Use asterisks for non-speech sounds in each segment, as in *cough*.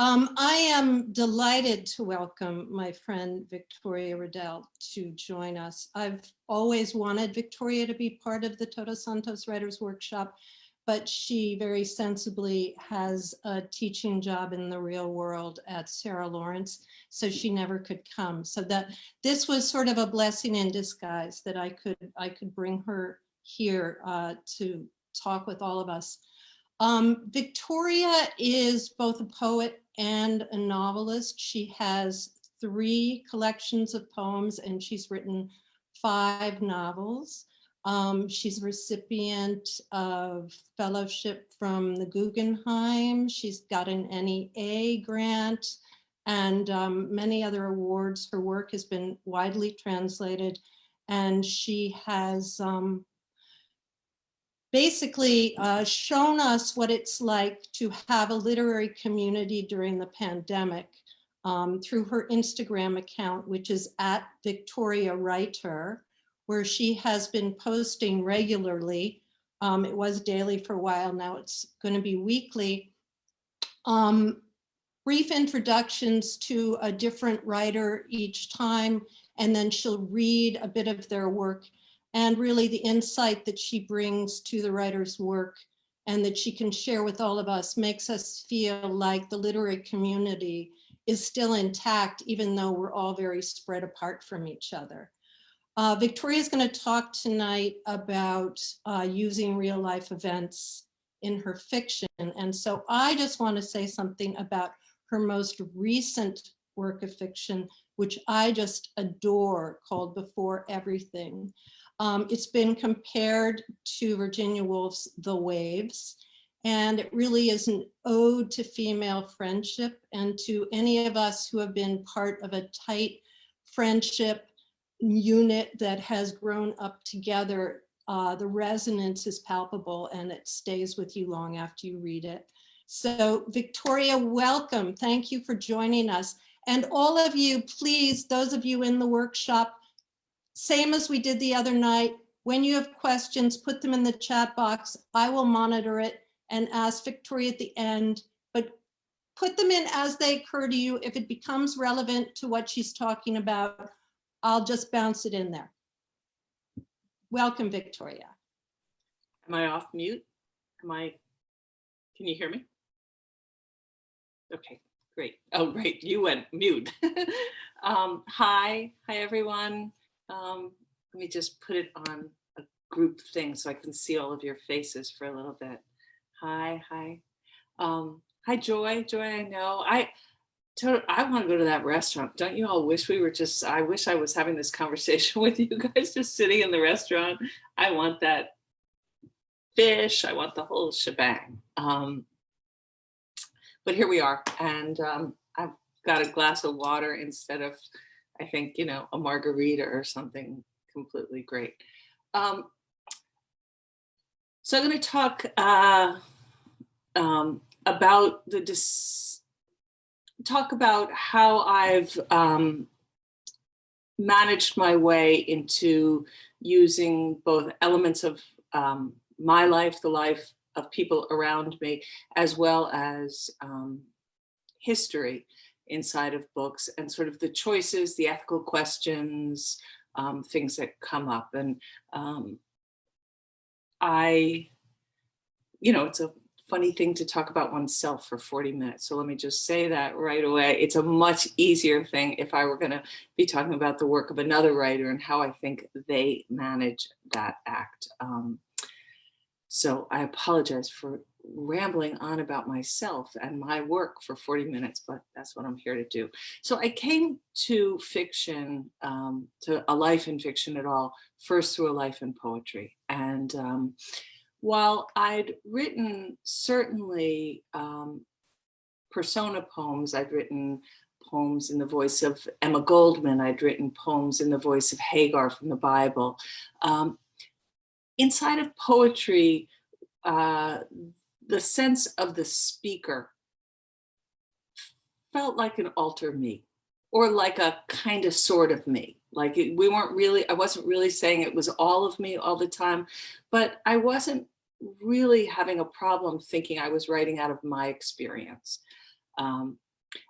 Um, I am delighted to welcome my friend Victoria Redel to join us. I've always wanted Victoria to be part of the Todos Santos Writers Workshop, but she very sensibly has a teaching job in the real world at Sarah Lawrence, so she never could come. So that this was sort of a blessing in disguise that I could I could bring her here uh, to talk with all of us. Um, Victoria is both a poet and a novelist. She has three collections of poems and she's written five novels. Um, she's a recipient of fellowship from the Guggenheim. She's got an NEA grant and um, many other awards. Her work has been widely translated and she has um, basically uh, shown us what it's like to have a literary community during the pandemic um, through her Instagram account, which is at Victoria Writer, where she has been posting regularly. Um, it was daily for a while, now it's going to be weekly. Um, brief introductions to a different writer each time, and then she'll read a bit of their work and really the insight that she brings to the writer's work and that she can share with all of us makes us feel like the literary community is still intact, even though we're all very spread apart from each other. Uh, Victoria is going to talk tonight about uh, using real life events in her fiction. And so I just want to say something about her most recent work of fiction, which I just adore, called Before Everything. Um, it's been compared to Virginia Woolf's The Waves, and it really is an ode to female friendship and to any of us who have been part of a tight friendship unit that has grown up together. Uh, the resonance is palpable and it stays with you long after you read it. So Victoria, welcome. Thank you for joining us. And all of you, please, those of you in the workshop, same as we did the other night. When you have questions, put them in the chat box. I will monitor it and ask Victoria at the end, but put them in as they occur to you. If it becomes relevant to what she's talking about, I'll just bounce it in there. Welcome, Victoria. Am I off mute? Am I, can you hear me? Okay, great. Oh, great, you went mute. *laughs* um, hi, hi everyone. Um, let me just put it on a group thing so I can see all of your faces for a little bit. Hi, hi. Um, hi, Joy. Joy, I know. I I want to go to that restaurant. Don't you all wish we were just, I wish I was having this *laughs* conversation with you guys just sitting in the restaurant. I want that fish. I want the whole shebang. Um, but here we are. And um, I've got a glass of water instead of I think, you know, a margarita or something completely great. Um, so I'm going to talk uh, um, about the dis talk about how I've um, managed my way into using both elements of um, my life, the life of people around me, as well as um, history inside of books and sort of the choices, the ethical questions, um, things that come up. And um, I, you know, it's a funny thing to talk about oneself for 40 minutes. So let me just say that right away. It's a much easier thing if I were going to be talking about the work of another writer and how I think they manage that act. Um, so I apologize for rambling on about myself and my work for 40 minutes, but that's what I'm here to do. So I came to fiction, um, to a life in fiction at all, first through a life in poetry. And um, while I'd written certainly um, persona poems, I'd written poems in the voice of Emma Goldman, I'd written poems in the voice of Hagar from the Bible. Um, inside of poetry, uh, the sense of the speaker felt like an alter me or like a kind of sort of me. Like it, we weren't really, I wasn't really saying it was all of me all the time, but I wasn't really having a problem thinking I was writing out of my experience. Um,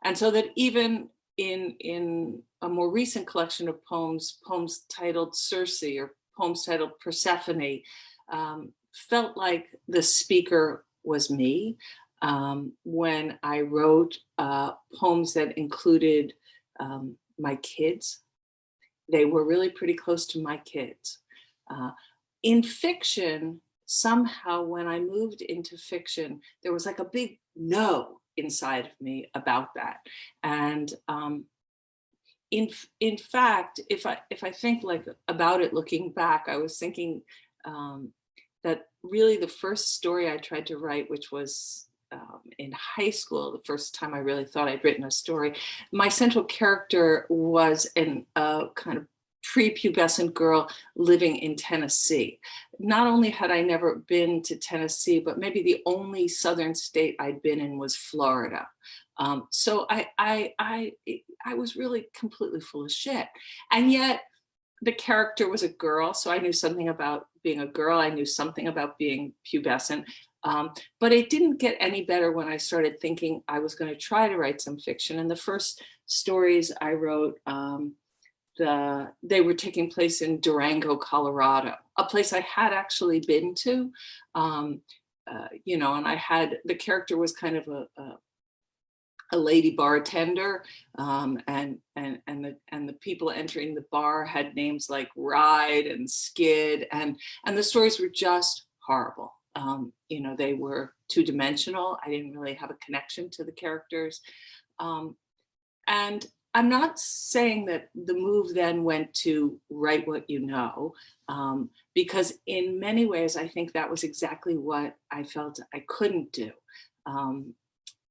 and so that even in, in a more recent collection of poems, poems titled Circe or poems titled Persephone, um, felt like the speaker was me um, when I wrote uh, poems that included um, my kids. They were really pretty close to my kids. Uh, in fiction, somehow when I moved into fiction, there was like a big no inside of me about that. And um, in in fact, if I if I think like about it looking back, I was thinking um, that really the first story I tried to write, which was um, in high school, the first time I really thought I'd written a story, my central character was uh, kind of prepubescent girl living in Tennessee. Not only had I never been to Tennessee, but maybe the only southern state I'd been in was Florida. Um, so I, I, I, I was really completely full of shit. And yet the character was a girl, so I knew something about being a girl. I knew something about being pubescent. Um, but it didn't get any better when I started thinking I was going to try to write some fiction. And the first stories I wrote, um, the, they were taking place in Durango, Colorado, a place I had actually been to. Um, uh, you know, and I had, the character was kind of a, a a lady bartender um, and and and the and the people entering the bar had names like Ride and Skid and and the stories were just horrible. Um, you know, they were two dimensional. I didn't really have a connection to the characters. Um, and I'm not saying that the move then went to write what you know, um, because in many ways, I think that was exactly what I felt I couldn't do. Um,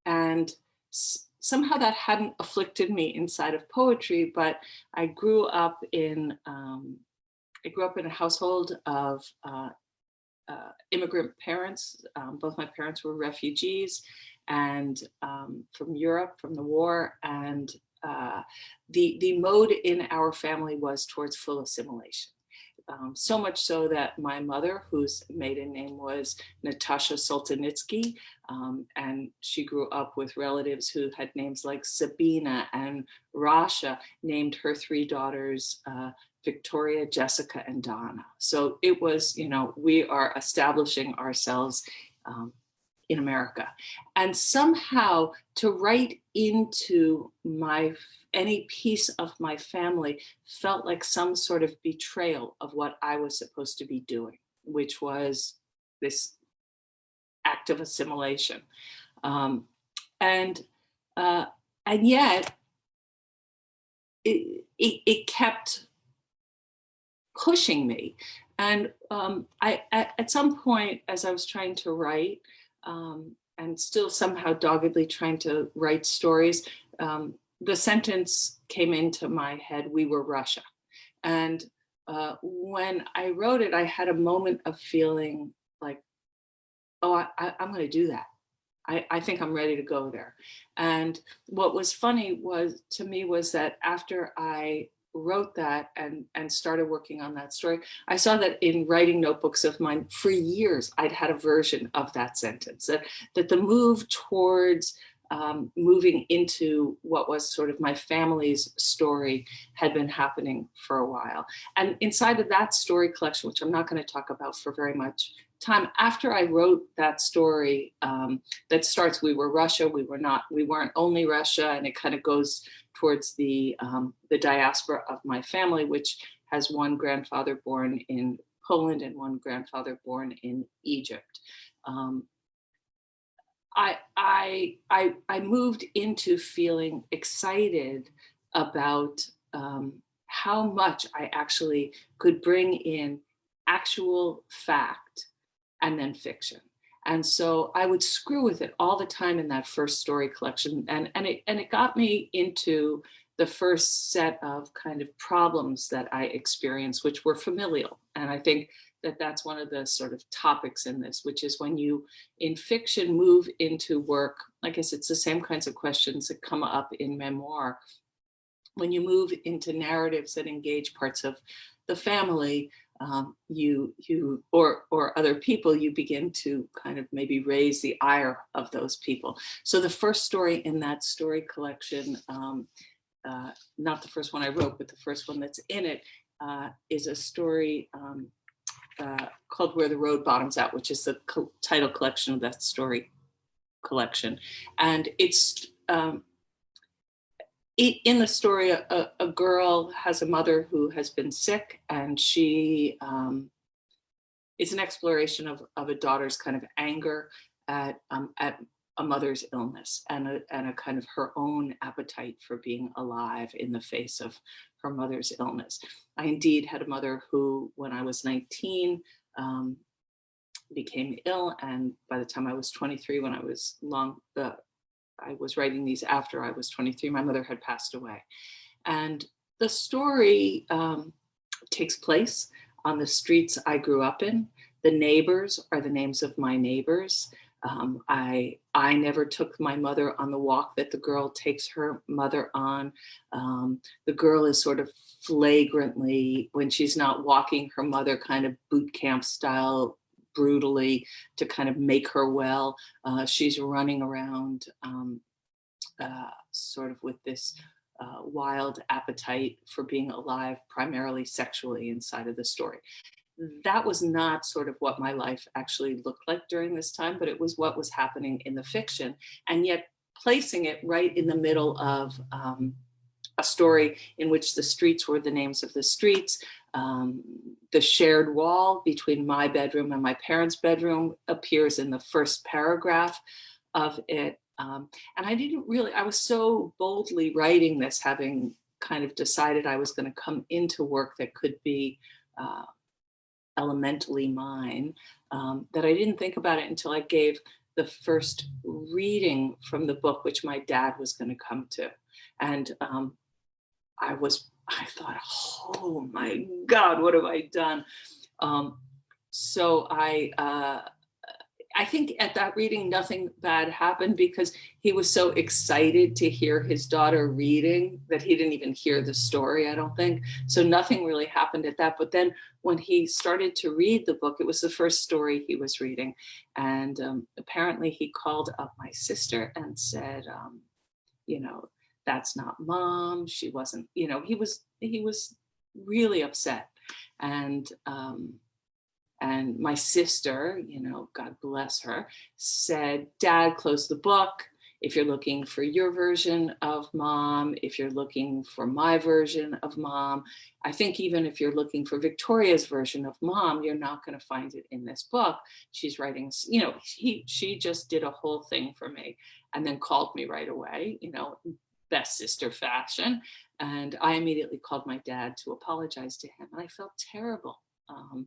and somehow that hadn't afflicted me inside of poetry, but I grew up in, um, I grew up in a household of uh, uh, immigrant parents. Um, both my parents were refugees and um, from Europe, from the war. And uh, the, the mode in our family was towards full assimilation. Um, so much so that my mother, whose maiden name was Natasha Solzhenitsky, um, and she grew up with relatives who had names like Sabina and Rasha, named her three daughters uh, Victoria, Jessica, and Donna. So it was, you know, we are establishing ourselves um, in America. And somehow to write into my any piece of my family felt like some sort of betrayal of what I was supposed to be doing, which was this act of assimilation. Um, and, uh, and yet it, it, it, kept pushing me. And um, I, at, at some point, as I was trying to write, um, and still somehow doggedly trying to write stories, um, the sentence came into my head, we were Russia. And uh, when I wrote it, I had a moment of feeling like, oh, I, I, I'm gonna do that. I, I, think I'm ready to go there. And what was funny was to me was that after I wrote that and, and started working on that story, I saw that in writing notebooks of mine for years, I'd had a version of that sentence, that, that the move towards um, moving into what was sort of my family's story had been happening for a while. And inside of that story collection, which I'm not going to talk about for very much time, after I wrote that story um, that starts, we were Russia, we were not, we weren't only Russia, and it kind of goes towards the, um, the diaspora of my family, which has one grandfather born in Poland and one grandfather born in Egypt. Um, I, I, I, I moved into feeling excited about um, how much I actually could bring in actual fact and then fiction. And so I would screw with it all the time in that first story collection. And, and, it, and it got me into the first set of kind of problems that I experienced, which were familial. And I think that that's one of the sort of topics in this, which is when you in fiction move into work, I guess it's the same kinds of questions that come up in memoir. When you move into narratives that engage parts of the family, um, you you or or other people, you begin to kind of maybe raise the ire of those people. So the first story in that story collection, um, uh, not the first one I wrote, but the first one that's in it, uh, is a story um, uh, called Where the Road Bottoms Out, which is the co title collection of that story collection. And it's um, in the story, a, a, girl has a mother who has been sick and she, um, it's an exploration of, of a daughter's kind of anger at, um, at a mother's illness and a, and a kind of her own appetite for being alive in the face of her mother's illness. I indeed had a mother who, when I was 19, um, became ill. And by the time I was 23, when I was long, uh, I was writing these after I was 23, my mother had passed away. And the story um, takes place on the streets I grew up in. The neighbors are the names of my neighbors. Um, I, I never took my mother on the walk that the girl takes her mother on. Um, the girl is sort of flagrantly, when she's not walking her mother kind of boot camp style brutally to kind of make her well. Uh, she's running around um, uh, sort of with this uh, wild appetite for being alive, primarily sexually inside of the story. That was not sort of what my life actually looked like during this time, but it was what was happening in the fiction. And yet placing it right in the middle of um, a story in which the streets were the names of the streets, um, the shared wall between my bedroom and my parents' bedroom appears in the first paragraph of it. Um, and I didn't really, I was so boldly writing this, having kind of decided I was going to come into work that could be uh, elementally mine, um, that I didn't think about it until I gave the first reading from the book, which my dad was going to come to. And um, I was I thought, oh my God, what have I done? Um, so I, uh, I think at that reading, nothing bad happened because he was so excited to hear his daughter reading that he didn't even hear the story, I don't think. So nothing really happened at that. But then when he started to read the book, it was the first story he was reading. And um, apparently he called up my sister and said, um, you know, that's not mom. She wasn't, you know, he was, he was really upset. And, um, and my sister, you know, God bless her, said, dad, close the book. If you're looking for your version of mom, if you're looking for my version of mom, I think even if you're looking for Victoria's version of mom, you're not going to find it in this book. She's writing, you know, he, she just did a whole thing for me and then called me right away, you know, best sister fashion. And I immediately called my dad to apologize to him and I felt terrible. Um,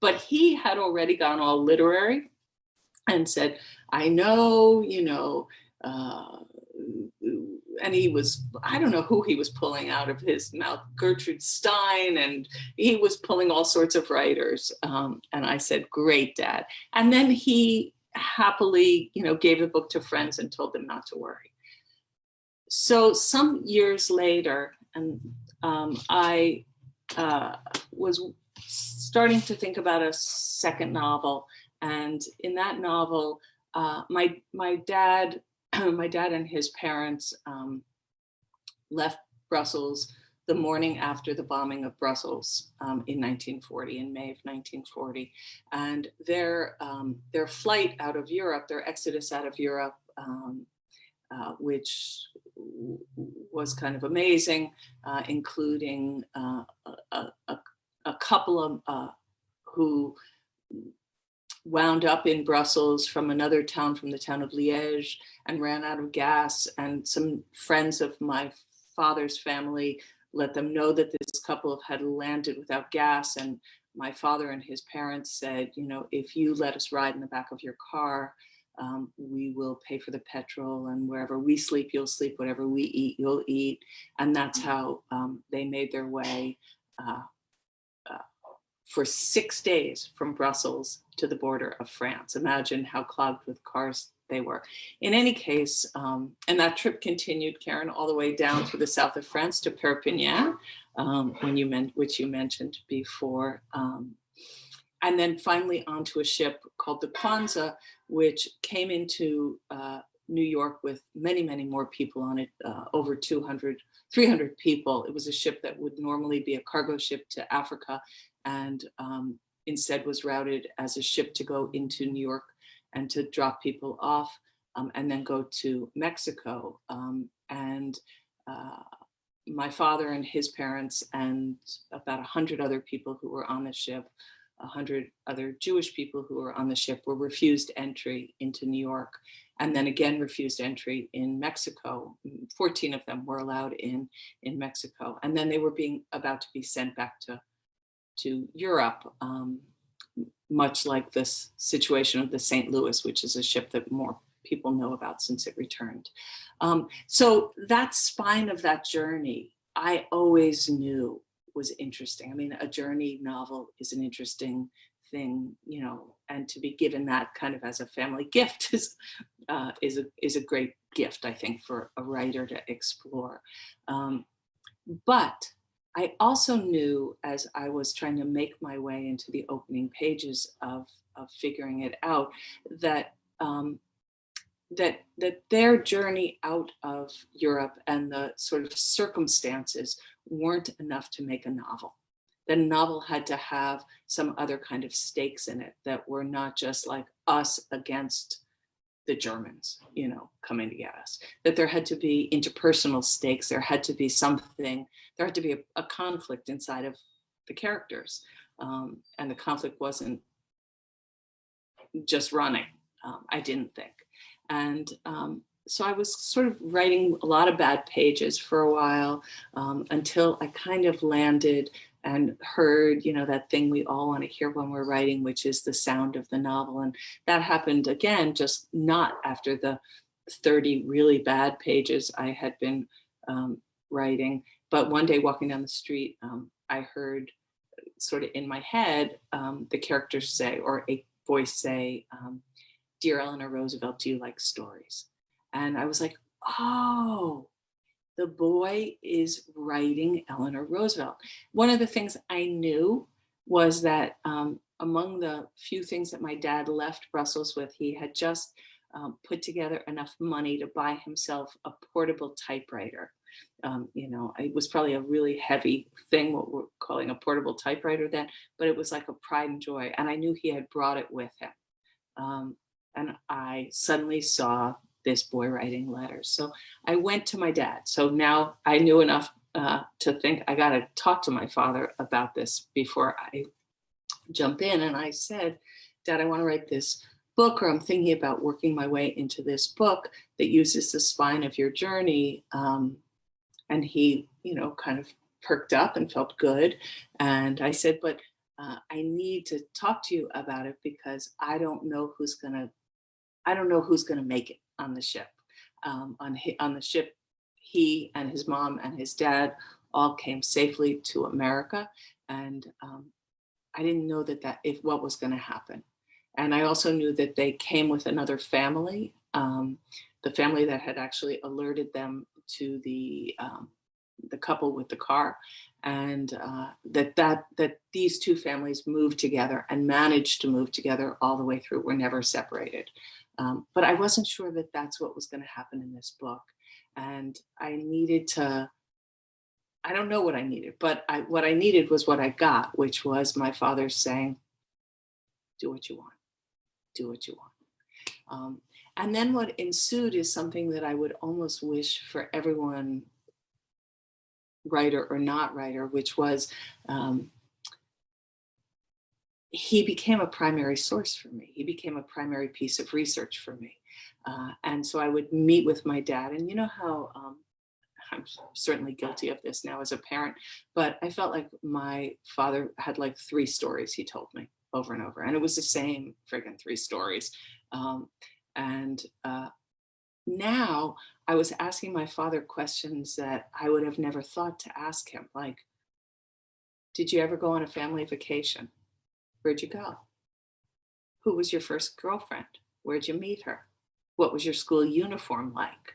but he had already gone all literary and said, I know, you know, uh, and he was, I don't know who he was pulling out of his mouth, Gertrude Stein, and he was pulling all sorts of writers. Um, and I said, great, dad. And then he happily, you know, gave the book to friends and told them not to worry so some years later, and um, I uh, was starting to think about a second novel. And in that novel, uh, my my dad, *clears throat* my dad and his parents um, left Brussels the morning after the bombing of Brussels um, in 1940, in May of 1940. And their, um, their flight out of Europe, their exodus out of Europe, um, uh, which was kind of amazing, uh, including uh, a, a, a, couple of uh, who wound up in Brussels from another town, from the town of Liège, and ran out of gas. And some friends of my father's family let them know that this couple had landed without gas. And my father and his parents said, you know, if you let us ride in the back of your car, um, we will pay for the petrol and wherever we sleep, you'll sleep, whatever we eat, you'll eat. And that's how um, they made their way uh, uh, for six days from Brussels to the border of France. Imagine how clogged with cars they were. In any case, um, and that trip continued, Karen, all the way down through the south of France to Perpignan, um, when you meant, which you mentioned before. And then finally onto a ship called the Quanza, which came into uh, New York with many, many more people on it, uh, over 200, 300 people. It was a ship that would normally be a cargo ship to Africa and um, instead was routed as a ship to go into New York and to drop people off um, and then go to Mexico. Um, and uh, my father and his parents and about a hundred other people who were on the ship, a hundred other Jewish people who were on the ship were refused entry into New York and then again refused entry in Mexico. 14 of them were allowed in in Mexico. And then they were being about to be sent back to, to Europe, um, much like this situation of the St. Louis, which is a ship that more people know about since it returned. Um, so that spine of that journey, I always knew was interesting. I mean, a journey novel is an interesting thing, you know, and to be given that kind of as a family *laughs* gift is uh, is a is a great gift, I think, for a writer to explore. Um, but I also knew as I was trying to make my way into the opening pages of, of figuring it out that um, that that their journey out of Europe and the sort of circumstances weren't enough to make a novel. The novel had to have some other kind of stakes in it that were not just like us against the Germans, you know, coming to get us. That there had to be interpersonal stakes. There had to be something. There had to be a, a conflict inside of the characters, um, and the conflict wasn't just running. Um, I didn't think. And um, so I was sort of writing a lot of bad pages for a while um, until I kind of landed and heard, you know, that thing we all want to hear when we're writing, which is the sound of the novel. And that happened again, just not after the 30 really bad pages I had been um, writing. But one day walking down the street, um, I heard sort of in my head, um, the characters say, or a voice say, um, Dear Eleanor Roosevelt, do you like stories? And I was like, oh, the boy is writing Eleanor Roosevelt. One of the things I knew was that um, among the few things that my dad left Brussels with, he had just um, put together enough money to buy himself a portable typewriter. Um, you know, it was probably a really heavy thing, what we're calling a portable typewriter then, but it was like a pride and joy. And I knew he had brought it with him. And I suddenly saw this boy writing letters. So I went to my dad. So now I knew enough uh, to think I got to talk to my father about this before I jump in. And I said, Dad, I want to write this book, or I'm thinking about working my way into this book that uses the spine of your journey. Um, and he, you know, kind of perked up and felt good. And I said, but uh, I need to talk to you about it because I don't know who's going to I don't know who's going to make it on the ship. Um, on, on the ship, he and his mom and his dad all came safely to America. And um, I didn't know that, that if what was going to happen. And I also knew that they came with another family, um, the family that had actually alerted them to the um, the couple with the car and uh, that that that these two families moved together and managed to move together all the way through were never separated um, but I wasn't sure that that's what was going to happen in this book. And I needed to, I don't know what I needed, but I, what I needed was what I got, which was my father saying, do what you want, do what you want. Um, and then what ensued is something that I would almost wish for everyone, writer or not writer, which was um, he became a primary source for me. He became a primary piece of research for me. Uh, and so I would meet with my dad and you know how um, I'm certainly guilty of this now as a parent, but I felt like my father had like three stories he told me over and over. And it was the same friggin' three stories. Um, and uh, now I was asking my father questions that I would have never thought to ask him. Like, did you ever go on a family vacation? Where'd you go? Who was your first girlfriend? Where'd you meet her? what was your school uniform like?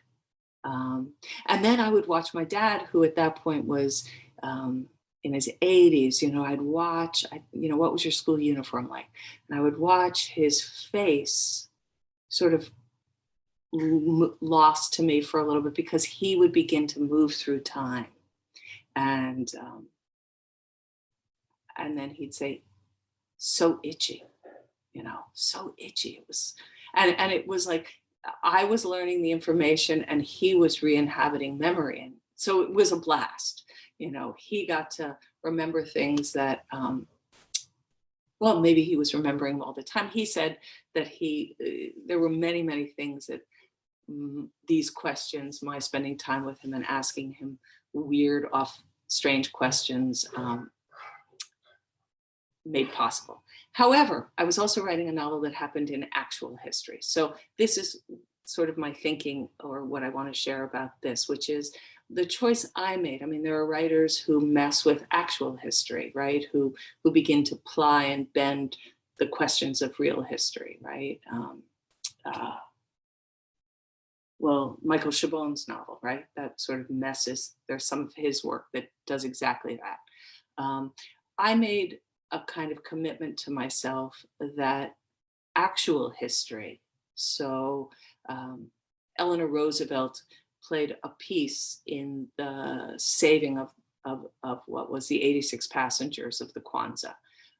Um, and then I would watch my dad, who at that point was um, in his 80s, you know, I'd watch, I, you know, what was your school uniform like? And I would watch his face sort of lost to me for a little bit because he would begin to move through time. And, um, and then he'd say, so itchy, you know, so itchy. It was, and, and it was like, I was learning the information and he was re-inhabiting memory. And so it was a blast. You know, he got to remember things that, um, well, maybe he was remembering all the time. He said that he, uh, there were many, many things that mm, these questions, my spending time with him and asking him weird, off, strange questions um, made possible. However, I was also writing a novel that happened in actual history. So this is sort of my thinking or what I want to share about this, which is the choice I made. I mean, there are writers who mess with actual history, right? Who, who begin to ply and bend the questions of real history, right? Um, uh, well, Michael Chabon's novel, right? That sort of messes, there's some of his work that does exactly that. Um, I made a kind of commitment to myself that actual history, so um, Eleanor Roosevelt played a piece in the saving of, of, of what was the 86 passengers of the Quanza.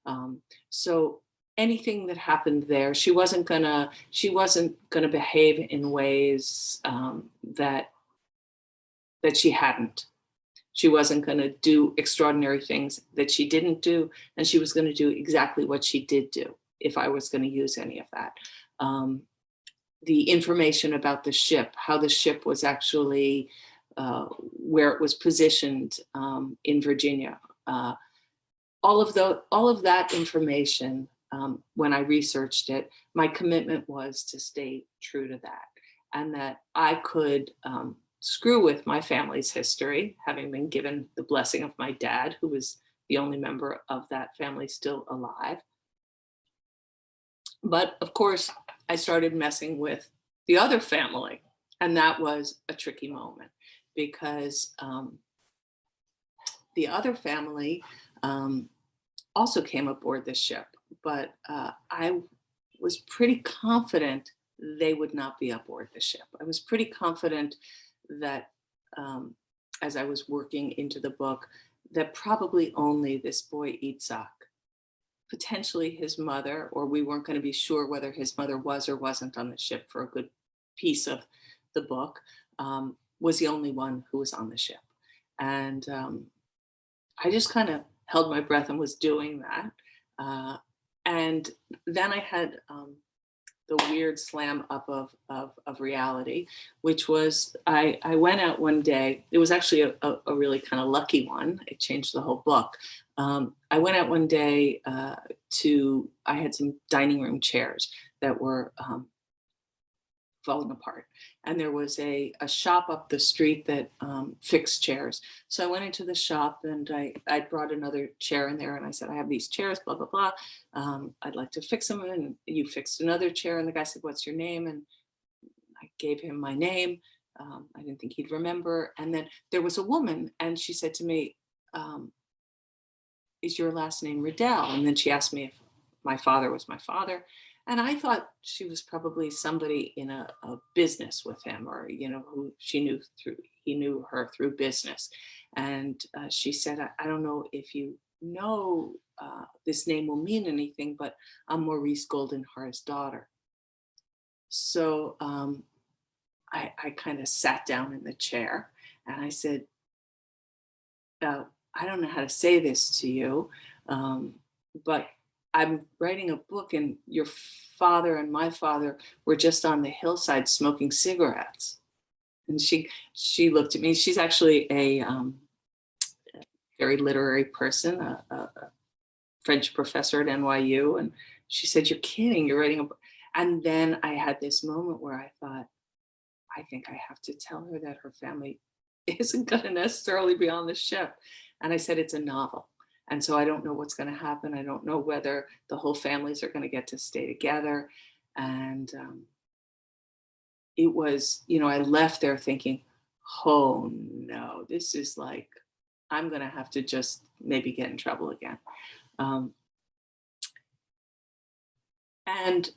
Um, so anything that happened there, she wasn't gonna, she wasn't gonna behave in ways um, that, that she hadn't. She wasn't gonna do extraordinary things that she didn't do, and she was gonna do exactly what she did do if I was gonna use any of that. Um, the information about the ship, how the ship was actually, uh, where it was positioned um, in Virginia. Uh, all of the, all of that information, um, when I researched it, my commitment was to stay true to that and that I could um, screw with my family's history, having been given the blessing of my dad, who was the only member of that family still alive. But of course, I started messing with the other family. And that was a tricky moment because um, the other family um, also came aboard the ship, but uh, I was pretty confident they would not be aboard the ship. I was pretty confident that um, as I was working into the book, that probably only this boy Itzhak potentially his mother, or we weren't going to be sure whether his mother was or wasn't on the ship for a good piece of the book, um, was the only one who was on the ship. And um, I just kind of held my breath and was doing that. Uh, and then I had um, the weird slam up of, of, of, reality, which was I, I went out one day. It was actually a, a, a really kind of lucky one. It changed the whole book. Um, I went out one day uh, to, I had some dining room chairs that were um, falling apart. And there was a, a shop up the street that um, fixed chairs. So I went into the shop and I, I brought another chair in there and I said, I have these chairs, blah, blah, blah. Um, I'd like to fix them. And you fixed another chair. And the guy said, what's your name? And I gave him my name. Um, I didn't think he'd remember. And then there was a woman and she said to me, um, is your last name Redel? And then she asked me if my father was my father. And I thought she was probably somebody in a, a business with him or, you know, who she knew through, he knew her through business. And uh, she said, I, I, don't know if you know uh, this name will mean anything, but I'm Maurice Goldenhar's daughter. So um, I, I kind of sat down in the chair and I said, uh, I don't know how to say this to you, um, but I'm writing a book and your father and my father were just on the hillside smoking cigarettes. And she she looked at me. She's actually a um, very literary person, a, a, French professor at NYU. And she said, you're kidding, you're writing a book. And then I had this moment where I thought, I think I have to tell her that her family *laughs* isn't going to necessarily be on the ship. And I said, it's a novel. And so I don't know what's going to happen. I don't know whether the whole families are going to get to stay together. And um, it was, you know, I left there thinking, oh no, this is like, I'm going to have to just maybe get in trouble again. Um, and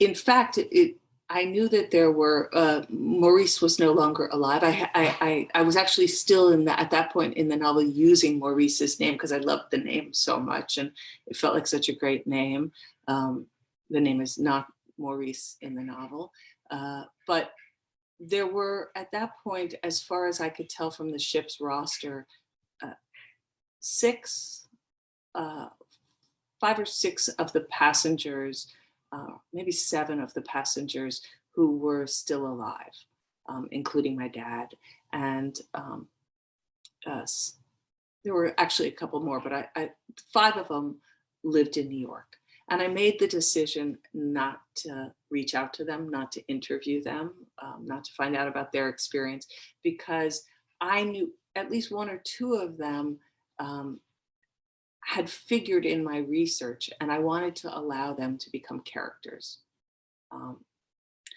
in fact, it, it, I knew that there were, uh, Maurice was no longer alive. I, I, I, I was actually still in that, at that point in the novel using Maurice's name because I loved the name so much and it felt like such a great name. Um, the name is not Maurice in the novel, uh, but there were at that point, as far as I could tell from the ship's roster, uh, six, uh, five or six of the passengers, uh, maybe seven of the passengers who were still alive, um, including my dad. And um, uh, there were actually a couple more, but I, I, five of them lived in New York. And I made the decision not to reach out to them, not to interview them, um, not to find out about their experience, because I knew at least one or two of them um, had figured in my research and I wanted to allow them to become characters. Um,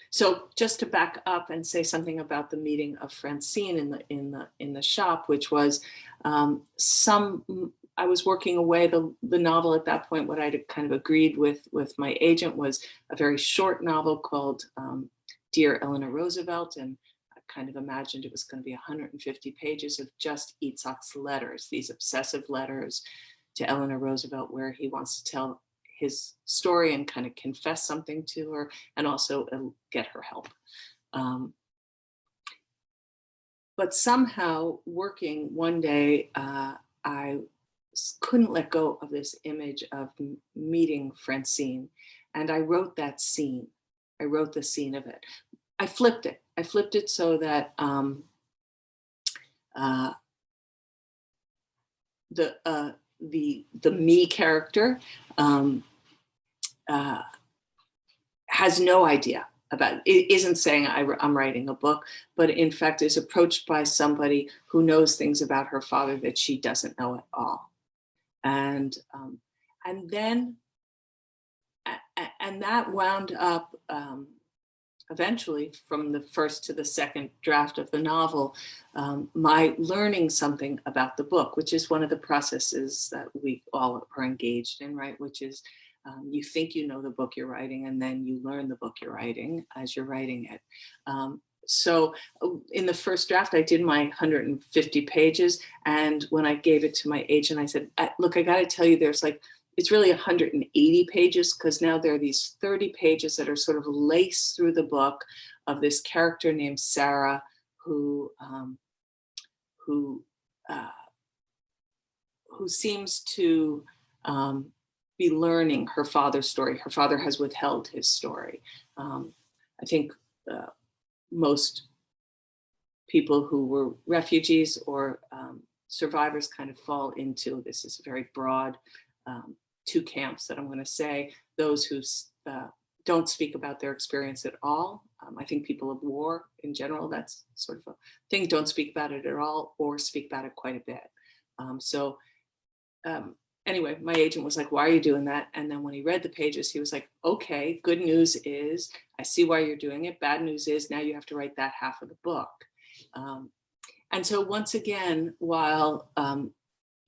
so just to back up and say something about the meeting of Francine in the in the in the shop, which was um, some I was working away the, the novel at that point, what I'd kind of agreed with, with my agent was a very short novel called um, Dear Eleanor Roosevelt. And I kind of imagined it was going to be 150 pages of just Itzhak's letters, these obsessive letters to Eleanor Roosevelt, where he wants to tell his story and kind of confess something to her and also uh, get her help. Um, but somehow working one day, uh, I couldn't let go of this image of meeting Francine. And I wrote that scene. I wrote the scene of it. I flipped it. I flipped it so that um, uh, the uh, the the me character um, uh, has no idea about it isn't saying I, am writing a book, but in fact is approached by somebody who knows things about her father that she doesn't know at all. And um, and then and that wound up um, eventually from the first to the second draft of the novel um, my learning something about the book which is one of the processes that we all are engaged in right which is um, you think you know the book you're writing and then you learn the book you're writing as you're writing it um, so uh, in the first draft, I did my 150 pages. And when I gave it to my agent, I said, look, I got to tell you, there's like, it's really 180 pages because now there are these 30 pages that are sort of laced through the book of this character named Sarah who, um, who, uh, who seems to um, be learning her father's story. Her father has withheld his story. Um, I think uh, most people who were refugees or um, survivors kind of fall into this is a very broad um, two camps that I'm going to say those who uh, don't speak about their experience at all. Um, I think people of war in general, that's sort of a thing, don't speak about it at all or speak about it quite a bit. Um, so um, anyway, my agent was like, why are you doing that? And then when he read the pages, he was like, okay, good news is I see why you're doing it. Bad news is now you have to write that half of the book. Um, and so once again, while um,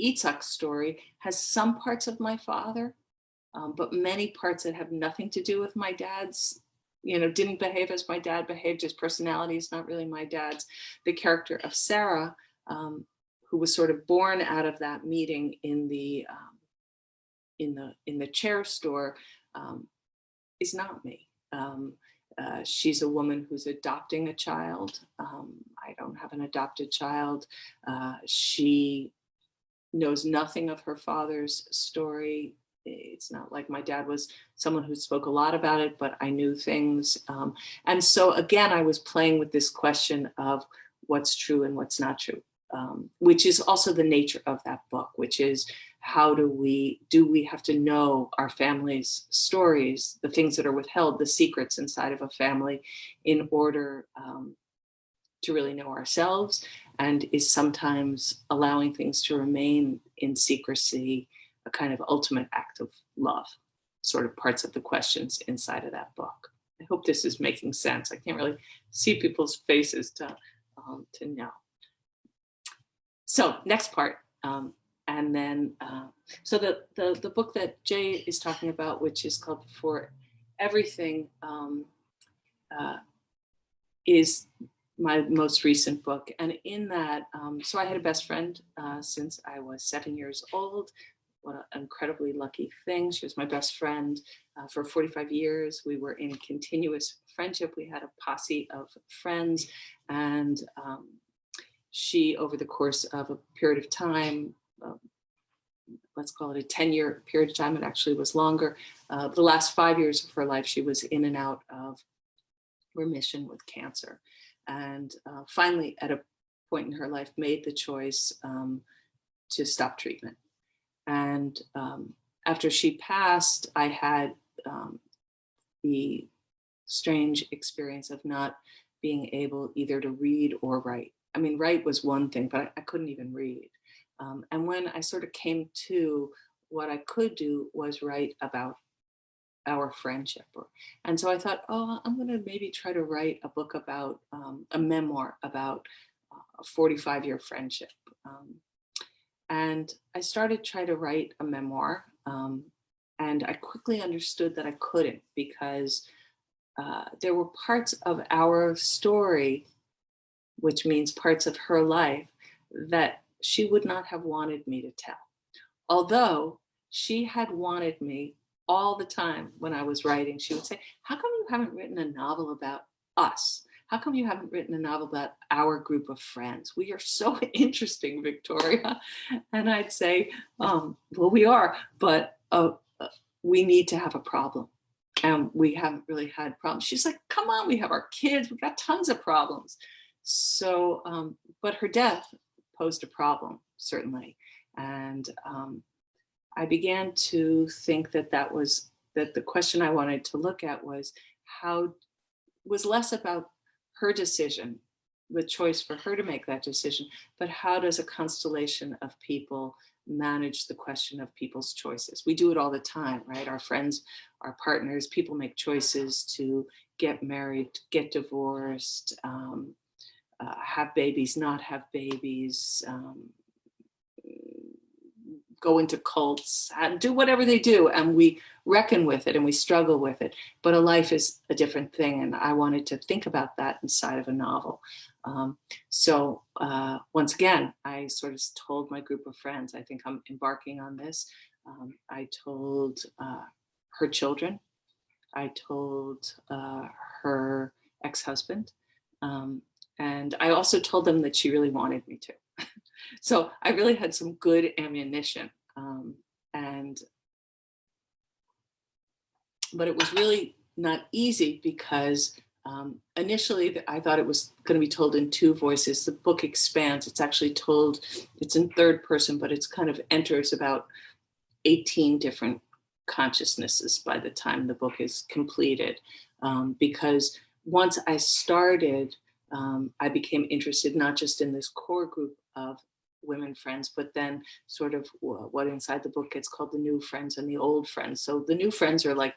Itzhak's story has some parts of my father, um, but many parts that have nothing to do with my dad's, you know, didn't behave as my dad behaved, his personality is not really my dad's. The character of Sarah um, who was sort of born out of that meeting in the um, in the in the chair store um, is not me. Um, uh, she's a woman who's adopting a child. Um, I don't have an adopted child. Uh, she knows nothing of her father's story. It's not like my dad was someone who spoke a lot about it, but I knew things. Um, and so again, I was playing with this question of what's true and what's not true um, which is also the nature of that book, which is how do we, do we have to know our family's stories, the things that are withheld, the secrets inside of a family in order um, to really know ourselves and is sometimes allowing things to remain in secrecy, a kind of ultimate act of love, sort of parts of the questions inside of that book. I hope this is making sense. I can't really see people's faces to, um, to know. So next part, um, and then, uh, so the, the, the book that Jay is talking about, which is called For Everything, um, uh, is my most recent book. And in that, um, so I had a best friend uh, since I was seven years old. What an incredibly lucky thing. She was my best friend uh, for 45 years. We were in continuous friendship. We had a posse of friends and um, she, over the course of a period of time, um, let's call it a 10 year period of time, it actually was longer. Uh, the last five years of her life, she was in and out of remission with cancer. And uh, finally, at a point in her life, made the choice um, to stop treatment. And um, after she passed, I had um, the strange experience of not being able either to read or write. I mean, write was one thing, but I, I couldn't even read. Um, and when I sort of came to what I could do was write about our friendship. And so I thought, oh, I'm going to maybe try to write a book about um, a memoir about a 45 year friendship. Um, and I started trying to write a memoir. Um, and I quickly understood that I couldn't because uh, there were parts of our story, which means parts of her life, that she would not have wanted me to tell. Although she had wanted me all the time when I was writing, she would say, how come you haven't written a novel about us? How come you haven't written a novel about our group of friends? We are so *laughs* interesting, Victoria. And I'd say, um, well, we are, but uh, uh, we need to have a problem. And we haven't really had problems. She's like, come on, we have our kids, We've got tons of problems. So, um, but her death posed a problem, certainly. And um, I began to think that that was, that the question I wanted to look at was how, was less about her decision, the choice for her to make that decision, but how does a constellation of people manage the question of people's choices? We do it all the time, right? Our friends, our partners, people make choices to get married, get divorced, um, uh, have babies, not have babies, um, go into cults, and do whatever they do, and we reckon with it and we struggle with it. But a life is a different thing, and I wanted to think about that inside of a novel. Um, so uh, once again, I sort of told my group of friends, I think I'm embarking on this. Um, I told uh, her children, I told uh, her ex-husband, um, and I also told them that she really wanted me to. So I really had some good ammunition. Um, and, but it was really not easy because um, initially I thought it was going to be told in two voices. The book expands. It's actually told, it's in third person, but it's kind of enters about 18 different consciousnesses by the time the book is completed. Um, because once I started, um, I became interested not just in this core group of women friends, but then sort of what inside the book gets called the new friends and the old friends. So the new friends are like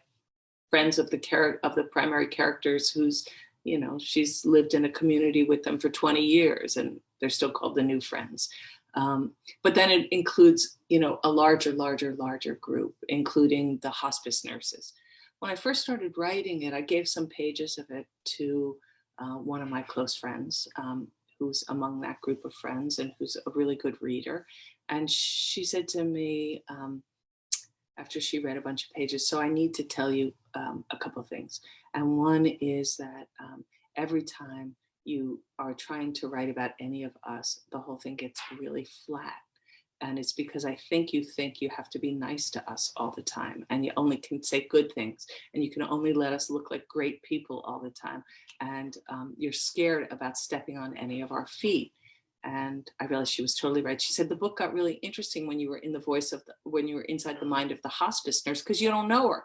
friends of the character of the primary characters who's, you know, she's lived in a community with them for 20 years and they're still called the new friends. Um, but then it includes, you know, a larger, larger, larger group, including the hospice nurses. When I first started writing it, I gave some pages of it to uh, one of my close friends, um, who's among that group of friends and who's a really good reader. And she said to me, um, after she read a bunch of pages, so I need to tell you um, a couple of things. And one is that um, every time you are trying to write about any of us, the whole thing gets really flat. And it's because I think you think you have to be nice to us all the time and you only can say good things and you can only let us look like great people all the time. And um, you're scared about stepping on any of our feet. And I realized she was totally right. She said the book got really interesting when you were in the voice of the, when you were inside the mind of the hospice nurse because you don't know her.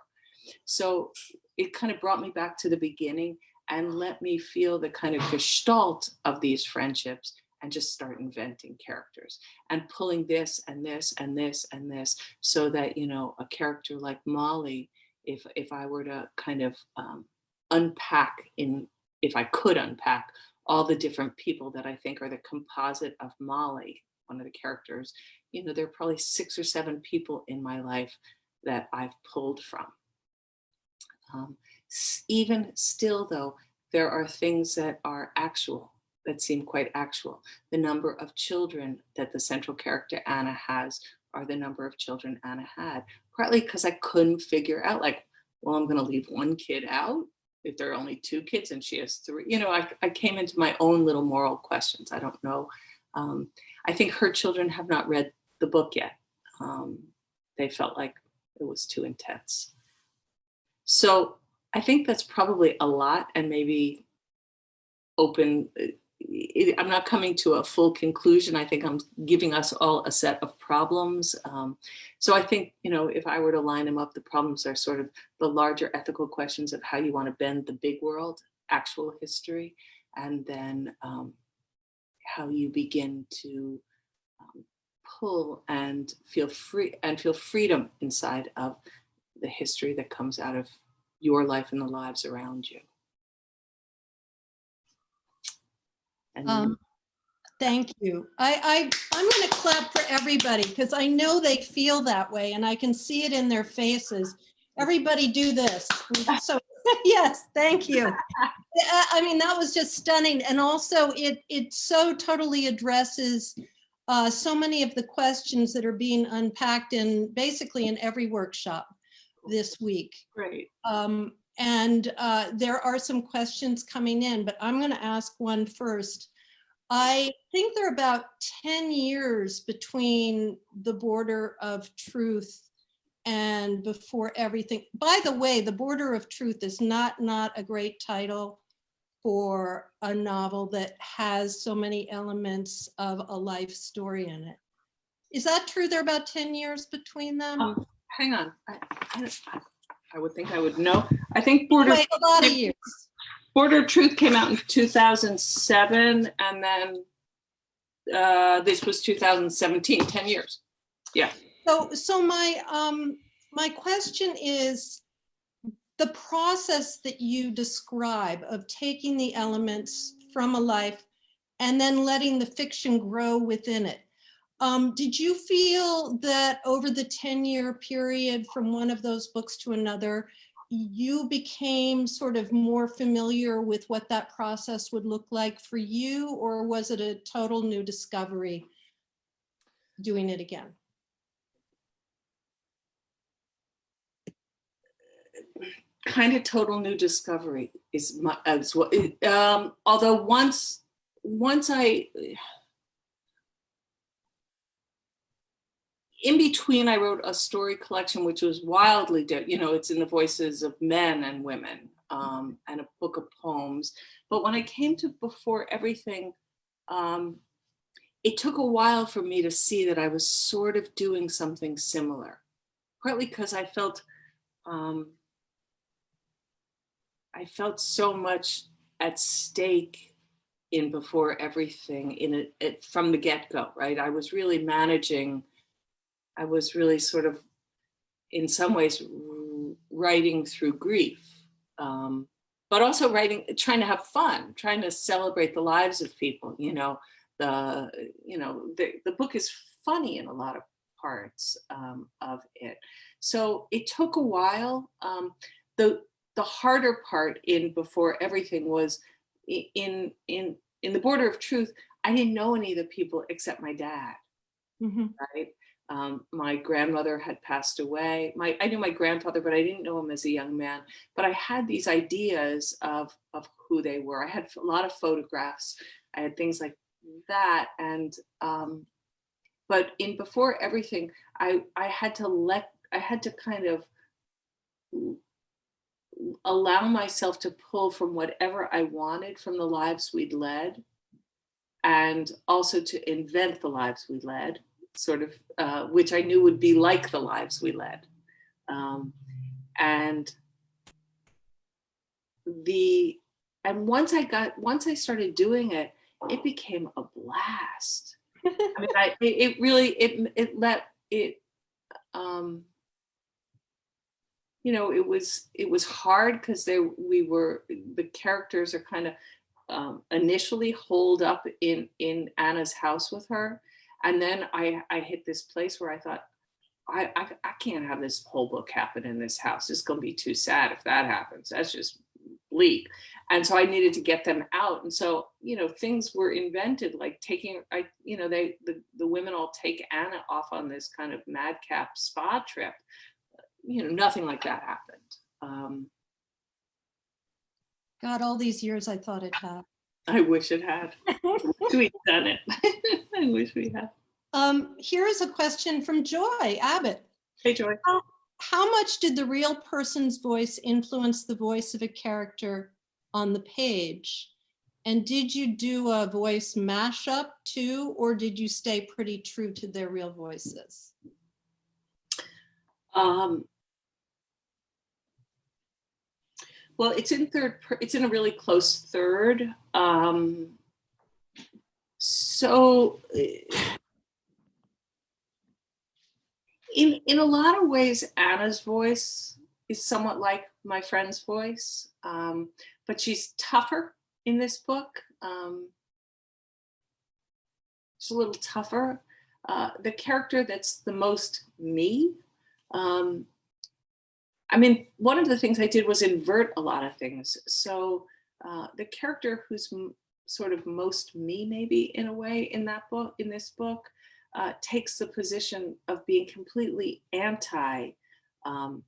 So it kind of brought me back to the beginning and let me feel the kind of gestalt of these friendships and just start inventing characters and pulling this and this and this and this so that, you know, a character like Molly, if, if I were to kind of um, unpack in, if I could unpack, all the different people that I think are the composite of Molly, one of the characters, you know, there are probably six or seven people in my life that I've pulled from. Um, even still though, there are things that are actual, that seem quite actual. The number of children that the central character Anna has are the number of children Anna had, partly because I couldn't figure out like, well, I'm gonna leave one kid out if there are only two kids and she has three, you know, I, I came into my own little moral questions. I don't know. Um, I think her children have not read the book yet. Um, they felt like it was too intense. So I think that's probably a lot and maybe open. It- I'm not coming to a full conclusion. I think I'm giving us all a set of problems. Um, so I think, you know, if I were to line them up, the problems are sort of the larger ethical questions of how you want to bend the big world, actual history, and then um, how you begin to um, pull and feel free and feel freedom inside of the history that comes out of your life and the lives around you. And Um, Thank you. I, I, I'm going to clap for everybody because I know they feel that way and I can see it in their faces. Everybody do this. *laughs* So, *laughs* yes, thank you. I I mean, that was just stunning. And also it, it so totally addresses uh, so many of the questions that are being unpacked in basically in every workshop this week. great. Um, and uh, there are some questions coming in, but I'm going to ask one first. I think there are about 10 years between the border of truth and before everything. By the way, the border of truth is not not a great title for a novel that has so many elements of a life story in it. Is that true? There are about 10 years between them? Um, hang on. I, I, I would think I would know. I think Border Wait, a lot of years. Border Truth came out in 2007, and then uh, this was 2017. 10 years. Yeah. So, so my, um, my question is, the process that you describe of taking the elements from a life and then letting the fiction grow within it. Um, did you feel that over the 10-year period from one of those books to another, you became sort of more familiar with what that process would look like for you, or was it a total new discovery doing it again? kind of total new discovery is my as well. Um, although once once I in between I wrote a story collection which was wildly different. You know, it's in the voices of men and women um, and a book of poems. But when I came to before everything, um, it took a while for me to see that I was sort of doing something similar, partly because I felt um, I felt so much at stake in before everything in it, it from the get-go, right? I was really managing, I was really sort of in some ways writing through grief, um, but also writing, trying to have fun, trying to celebrate the lives of people, you know, the, you know, the, the book is funny in a lot of parts um, of it. So it took a while. Um, the, the harder part in before everything was in in in the border of truth i didn't know any of the people except my dad Mhm. right um, my grandmother had passed away. My i knew my grandfather but i didn't know him as a young man. But i had these ideas of of who they were. I had a lot of photographs. I had things like that. And um but in before everything i i had to let i had to kind of allow myself to pull from whatever I wanted from the lives we'd led and also to invent the lives we led, sort of, uh, which I knew would be like the lives we led. Um, and the, and once I got, once I started doing it, it became a blast. I mean, I, it, it really, it, it let, it, um, you know, it was it was hard because they we were the characters are kind of um, initially holed up in in Anna's house with her, and then I I hit this place where I thought. I, I, I can't have this whole book happen in this house. It's going to be too sad if that happens. That's just bleak. And so I needed to get them out. And so, you know, things were invented like taking, I, you know, they, the, the women all take Anna off on this kind of madcap spa trip. You know, nothing like that happened. Um, God, all these years I thought it had. I wish it had. We've done it. *laughs* I wish we had. Um, here is a question from Joy Abbott. Hey, Joy. How, how much did the real person's voice influence the voice of a character on the page? And did you do a voice mashup too, or did you stay pretty true to their real voices? Um, well, it's in third, it's in a really close third. Um, so eh, in, in a lot of ways, Anna's voice is somewhat like my friend's voice, um, but she's tougher in this book. Um, she's a little tougher. Uh, the character that's the most me um, I mean, one of the things I did was invert a lot of things. So uh, the character who's sort of most me, maybe in a way, in that book, in this book, uh, takes the position of being completely anti um,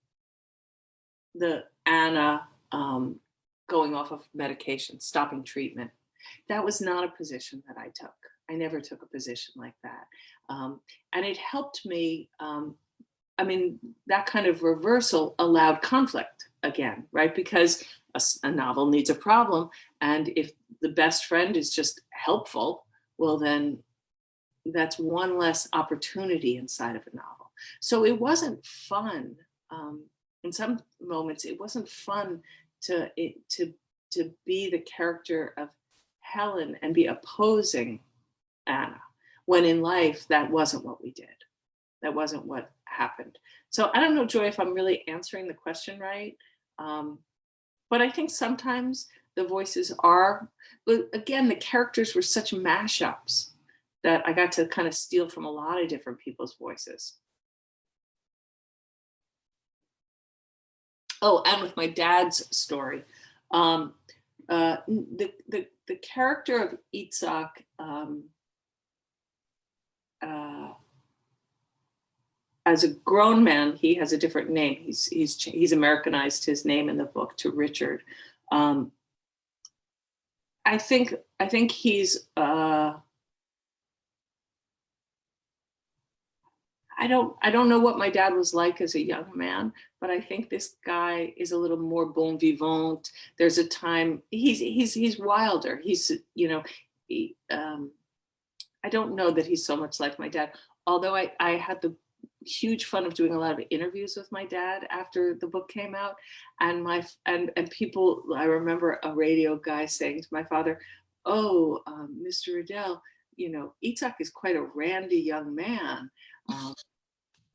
the Anna um, going off of medication, stopping treatment. That was not a position that I took. I never took a position like that. Um, and it helped me um, I mean, that kind of reversal allowed conflict again, right? Because a, a, novel needs a problem. And if the best friend is just helpful, well, then that's one less opportunity inside of a novel. So it wasn't fun. Um, in some moments, it wasn't fun to, it, to, to be the character of Helen and be opposing Anna, when in life, that wasn't what we did. That wasn't what happened. So I don't know, Joy, if I'm really answering the question right. Um, but I think sometimes the voices are, but again, the characters were such mashups that I got to kind of steal from a lot of different people's voices. Oh, and with my dad's story, um, uh, the, the, the character of Itzhak um, uh, as a grown man, he has a different name. He's he's he's Americanized his name in the book to Richard. Um, I think I think he's. Uh, I don't I don't know what my dad was like as a young man, but I think this guy is a little more bon vivant. There's a time he's he's he's wilder. He's you know he, um, I don't know that he's so much like my dad. Although I I had the huge fun of doing a lot of interviews with my dad after the book came out. And my and and people i remember a radio guy saying to my father oh um, mr Redel, you know Itzhak is quite a randy young man. Um,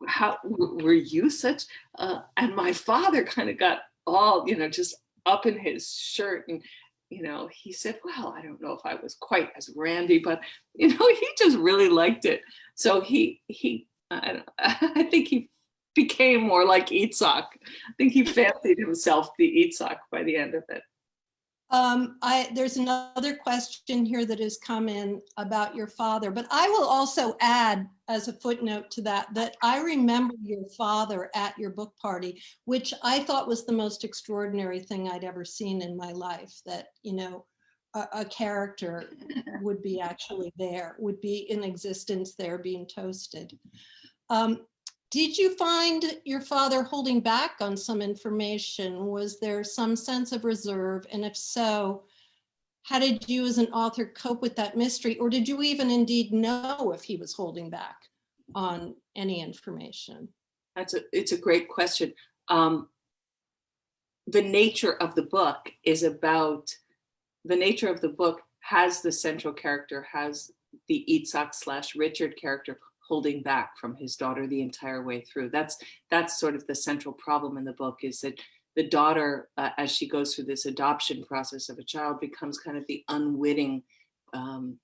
how were you such uh, and my father kind of got all you know just up in his shirt and you know he said well i don't know if i was quite as randy but you know he just really liked it. So he he I, *laughs* I think he became more like Itzhak. I think he fancied himself the Itzhak by the end of it. Um, I, there's another question here that has come in about your father, but I will also add as a footnote to that, that I remember your father at your book party, which I thought was the most extraordinary thing I'd ever seen in my life, that, you know, a, a character *laughs* would be actually there, would be in existence there being toasted. Um, did you find your father holding back on some information? Was there some sense of reserve? And if so, how did you as an author cope with that mystery? Or did you even indeed know if he was holding back on any information? That's a, it's a great question. Um, the nature of the book is about, the nature of the book has the central character, has the Itzhak slash Richard character holding back from his daughter the entire way through. That's that's sort of the central problem in the book is that the daughter, uh, as she goes through this adoption process of a child, becomes kind of the unwitting, um,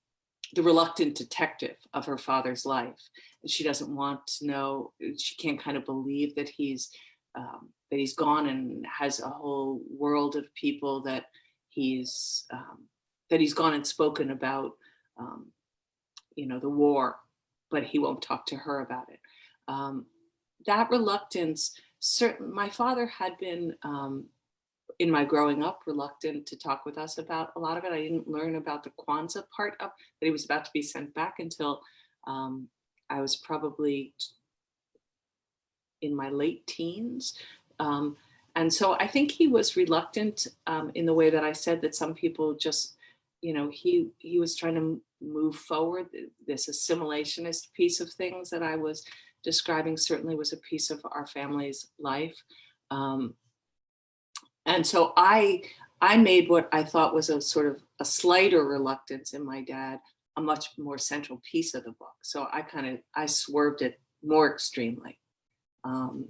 the reluctant detective of her father's life. And she doesn't want to know, she can't kind of believe that he's um, that he's gone and has a whole world of people that he's um, that he's gone and spoken about, um, you know, the war, but he won't talk to her about it. Um, that reluctance, certain, my father had been um, in my growing up reluctant to talk with us about a lot of it. I didn't learn about the Quanza part of that he was about to be sent back until um, I was probably in my late teens. Um, and so I think he was reluctant um, in the way that I said that some people just, you know, he he was trying to move forward. This assimilationist piece of things that I was describing certainly was a piece of our family's life. Um, and so I I made what I thought was a sort of a slighter reluctance in my dad, a much more central piece of the book. So I kind of I swerved it more extremely um,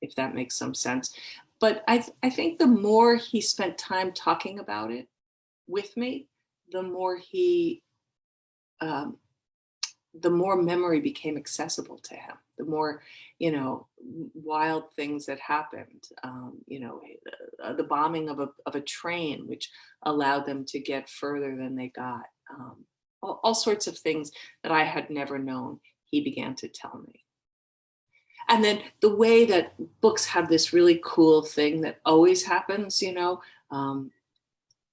if that makes some sense. But I, th I think the more he spent time talking about it with me, the more he, um, the more memory became accessible to him, the more, you know, wild things that happened, um, you know, uh, the bombing of a, of a train, which allowed them to get further than they got. Um, all, all sorts of things that I had never known, he began to tell me. And then the way that books have this really cool thing that always happens, you know, um,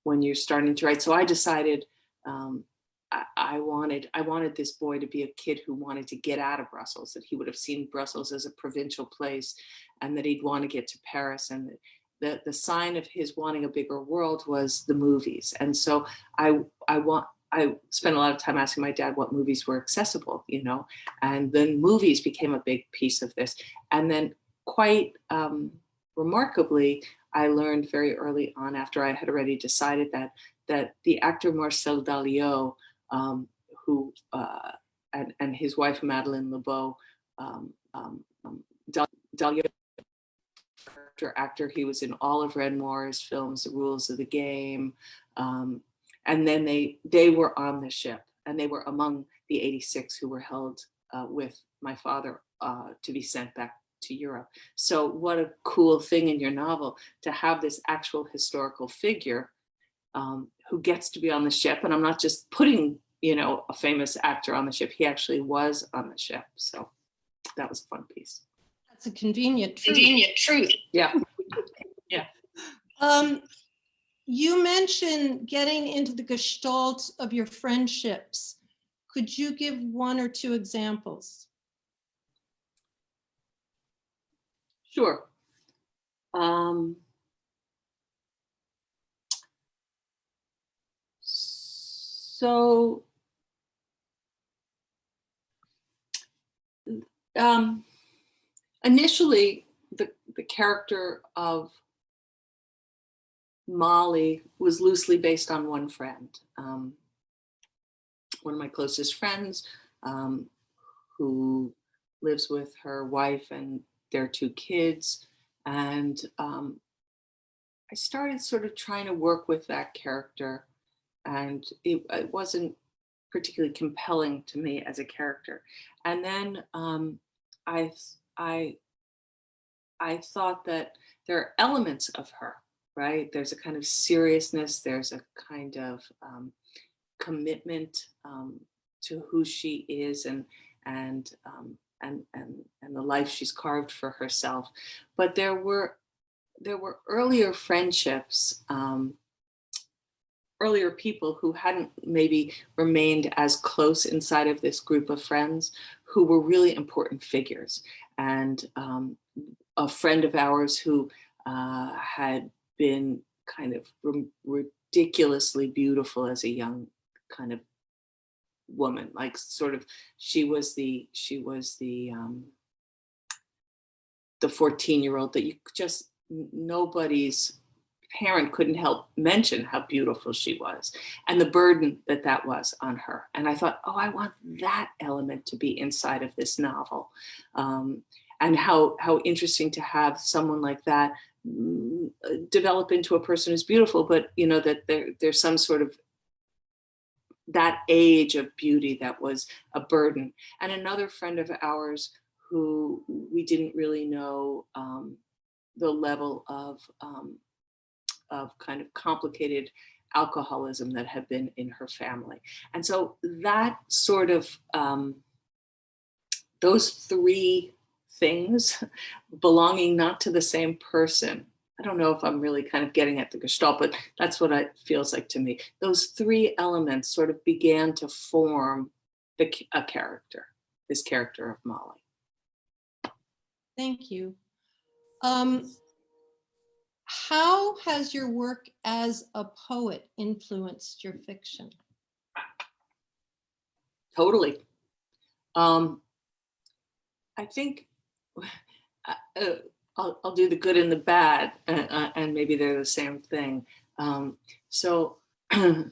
when you're starting to write. So I decided um, I, I, wanted I wanted this boy to be a kid who wanted to get out of Brussels, that he would have seen Brussels as a provincial place and that he'd want to get to Paris. And the, the sign of his wanting a bigger world was the movies. And so I, I want I spent a lot of time asking my dad what movies were accessible, you know, and then movies became a big piece of this. And then quite um, remarkably, I learned very early on after I had already decided that that the actor Marcel Dalio, um, who uh, and, and, his wife Madeleine LeBeau, um, um, um Dalio actor, he was in all of Renoir's films, The Rules of the Game, um, and then they, they were on the ship and they were among the 86 who were held uh, with my father uh, to be sent back to Europe. So what a cool thing in your novel to have this actual historical figure um, who gets to be on the ship. And I'm not just putting, you know, a famous actor on the ship. He actually was on the ship. So that was a fun piece. That's a convenient truth. Convenient truth. Yeah. *laughs* yeah. Um, you mentioned getting into the gestalt of your friendships. Could you give one or two examples? Sure. Um, so um, initially, the, the character of Molly was loosely based on one friend, um, one of my closest friends um, who lives with her wife and their two kids. And um, I started sort of trying to work with that character and it, it, wasn't particularly compelling to me as a character. And then um, I, I, I thought that there are elements of her right? There's a kind of seriousness, there's a kind of um, commitment um, to who she is and and um, and and and the life she's carved for herself. But there were there were earlier friendships, um, earlier people who hadn't maybe remained as close inside of this group of friends who were really important figures. And um, a friend of ours who uh, had been kind of ridiculously beautiful as a young kind of woman like sort of she was the she was the um the 14 year old that you just nobody's parent couldn't help mention how beautiful she was and the burden that that was on her. And I thought, oh, I want that element to be inside of this novel. Um, and how, how interesting to have someone like that mm, develop into a person who's beautiful, but you know, that there, there's some sort of that age of beauty that was a burden. And another friend of ours who we didn't really know um, the level of, um, of kind of complicated alcoholism that had been in her family. And so that sort of, um, those three things *laughs* belonging not to the same person. I don't know if I'm really kind of getting at the gestalt, but that's what it feels like to me. Those three elements sort of began to form the, a character, this character of Molly. Thank you. Um, how has your work as a poet influenced your fiction? Totally. Um, I think uh, uh, I'll, I'll do the good and the bad, uh, uh, and maybe they're the same thing. Um, so *clears throat* I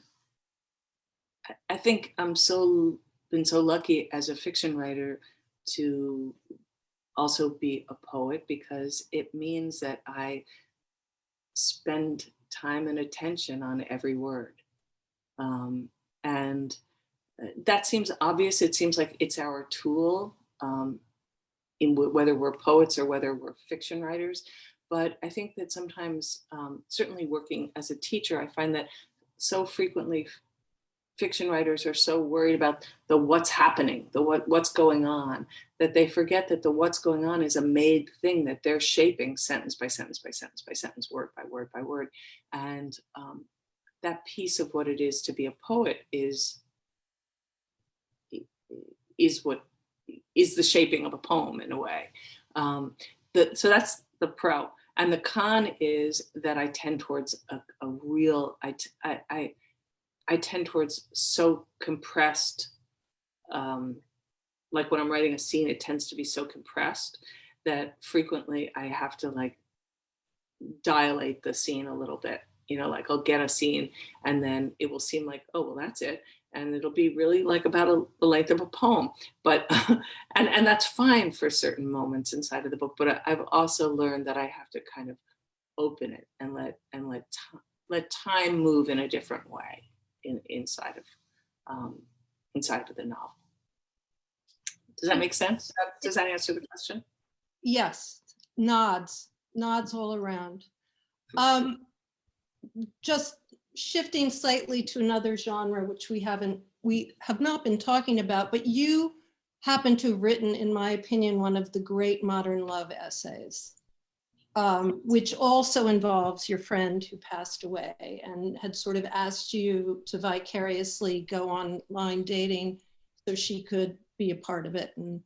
think I'm so been so lucky as a fiction writer to also be a poet because it means that I spend time and attention on every word. Um, and uh, that seems obvious. It seems like it's our tool, um, in whether we're poets or whether we're fiction writers. But I think that sometimes, um, certainly working as a teacher, I find that so frequently fiction writers are so worried about the what's happening, the what what's going on, that they forget that the what's going on is a made thing that they're shaping sentence by sentence by sentence by sentence, word by word by word. And um, that piece of what it is to be a poet is, is what is the shaping of a poem in a way. Um, the, so that's the pro. And the con is that I tend towards a, a real, I, I, I I tend towards so compressed, um, like when I'm writing a scene, it tends to be so compressed that frequently I have to like dilate the scene a little bit. You know, like I'll get a scene and then it will seem like, oh, well, that's it. And it'll be really like about a, the length of a poem. But, *laughs* and, and that's fine for certain moments inside of the book. But I've also learned that I have to kind of open it and let, and let, let time move in a different way in, inside of um, inside of the novel. Does that make sense? Does that answer the question? Yes, nods, nods all around. Um, just shifting slightly to another genre, which we haven't, we have not been talking about, but you happen to have written, in my opinion, one of the great modern love essays um, which also involves your friend who passed away and had sort of asked you to vicariously go online dating so she could be a part of it. And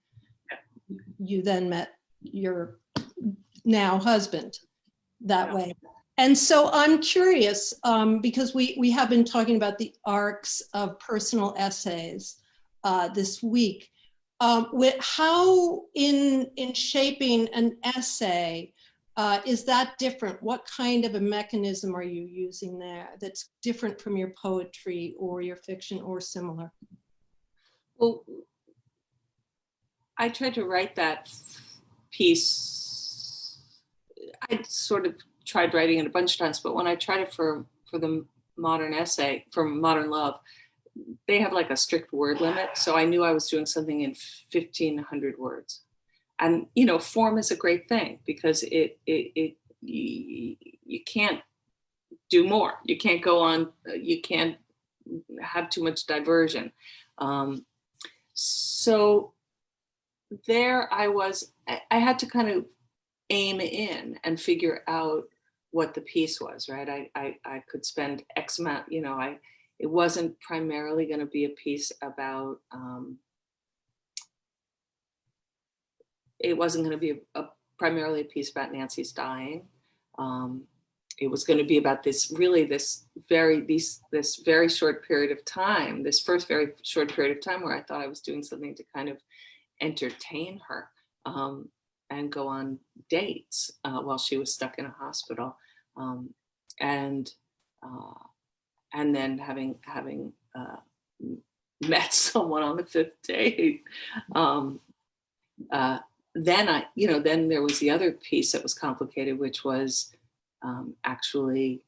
you then met your now husband that way. And so I'm curious um, because we, we have been talking about the arcs of personal essays uh, this week. Um, with how in, in shaping an essay, uh, is that different? What kind of a mechanism are you using there that's different from your poetry or your fiction or similar? Well, I tried to write that piece. I sort of tried writing it a bunch of times, but when I tried it for, for the modern essay, for modern love, they have like a strict word limit. So I knew I was doing something in 1500 words. And you know form is a great thing because it it, it you, can't do more. You can't go on you can't have too much diversion. Um, so there I was I had to kind of aim in and figure out what the piece was right I I, I could spend X amount you know I it wasn't primarily going to be a piece about um, it wasn't going to be a, a, primarily a piece about Nancy's dying. Um, it was going to be about this really this very these this very short period of time, this first very short period of time where I thought I was doing something to kind of entertain her um, and go on dates uh, while she was stuck in a hospital. Um, and uh, and then having having uh, met *laughs* someone on the fifth date, um, uh, then I, you know, then there was the other piece that was complicated, which was um, actually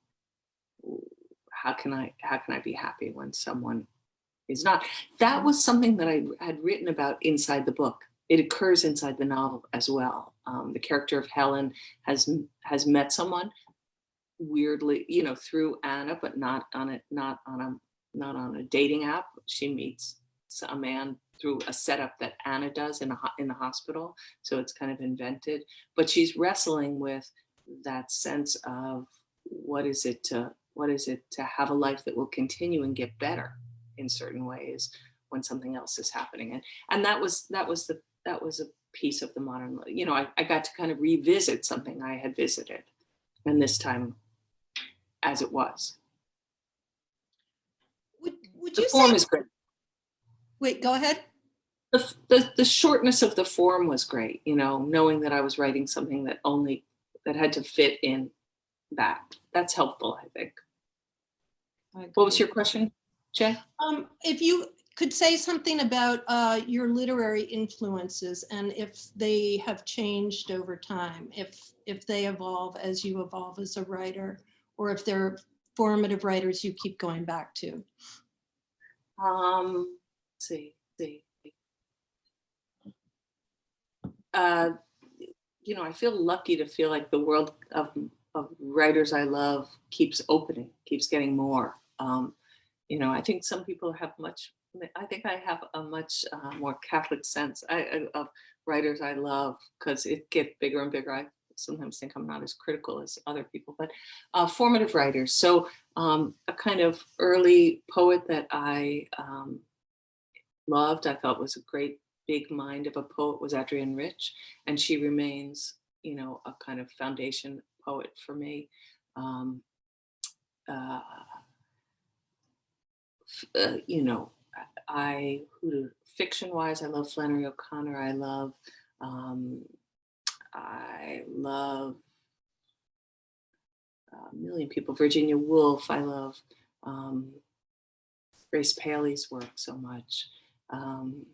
how can I how can I be happy when someone is not? That was something that I had written about inside the book. It occurs inside the novel as well. Um, the character of Helen has has met someone weirdly, you know, through Anna, but not on it, not on a not on a dating app. She meets a man through a setup that Anna does in a in the hospital. So it's kind of invented, but she's wrestling with that sense of what is it to what is it to have a life that will continue and get better in certain ways when something else is happening and and that was that was the that was a piece of the modern you know I, I got to kind of revisit something i had visited and this time as it was. Would, would the you form say, is great. Wait, go ahead. the, the the shortness of the form was great you know knowing that i was writing something that only that had to fit in that. That's helpful i think. I what was your question jay? Um, if you could say something about uh, your literary influences and if they have changed over time, if if they evolve as you evolve as a writer, or if they're formative writers you keep going back to. Um, see, see. Uh, you know, I feel lucky to feel like the world of, of writers I love keeps opening, keeps getting more. Um, you know, I think some people have much. I think I have a much uh, more Catholic sense I, of writers I love because it get bigger and bigger. I sometimes think I'm not as critical as other people, but uh, formative writers. So um, a kind of early poet that I um, loved, I thought was a great big mind of a poet was Adrienne Rich, and she remains, you know, a kind of foundation poet for me. Um, uh, uh, you know, I who fiction wise, I love Flannery O'Connor. I love, um, I love a million people. Virginia Woolf. I love um, Grace Paley's work so much. Um,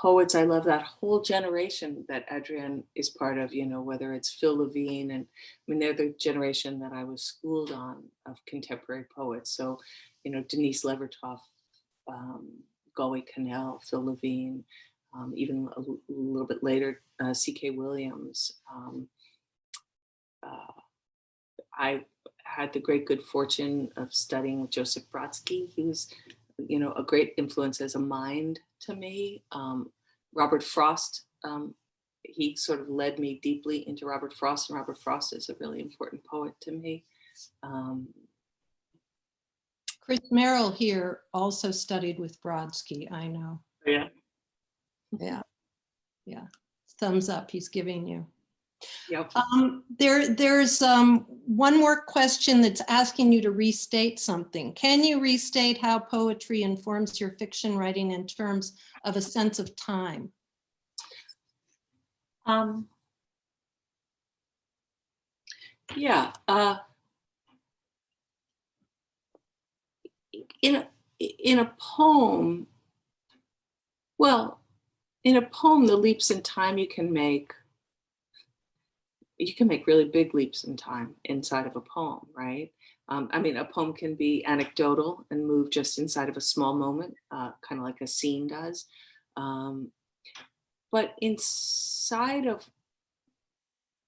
poets, I love that whole generation that Adrienne is part of. You know, whether it's Phil Levine and I mean, they're the generation that I was schooled on of contemporary poets. So, you know, Denise Levertov, um, Galway Kinnell, Phil Levine, um, even a little bit later, uh, C.K. Williams. Um, uh, I had the great good fortune of studying with Joseph Brodsky. He was, you know, a great influence as a mind to me. Um, Robert Frost, um, he sort of led me deeply into Robert Frost, and Robert Frost is a really important poet to me. Um, Chris Merrill here also studied with Brodsky, I know. yeah. Yeah, yeah. Thumbs up he's giving you. Yep. Um, there, there's um, one more question that's asking you to restate something. Can you restate how poetry informs your fiction writing in terms of a sense of time? Um, yeah. Uh, in a, in a poem, well, in a poem, the leaps in time you can make, you can make really big leaps in time inside of a poem, right? Um, I mean, a poem can be anecdotal and move just inside of a small moment, uh, kind of like a scene does. Um, but inside of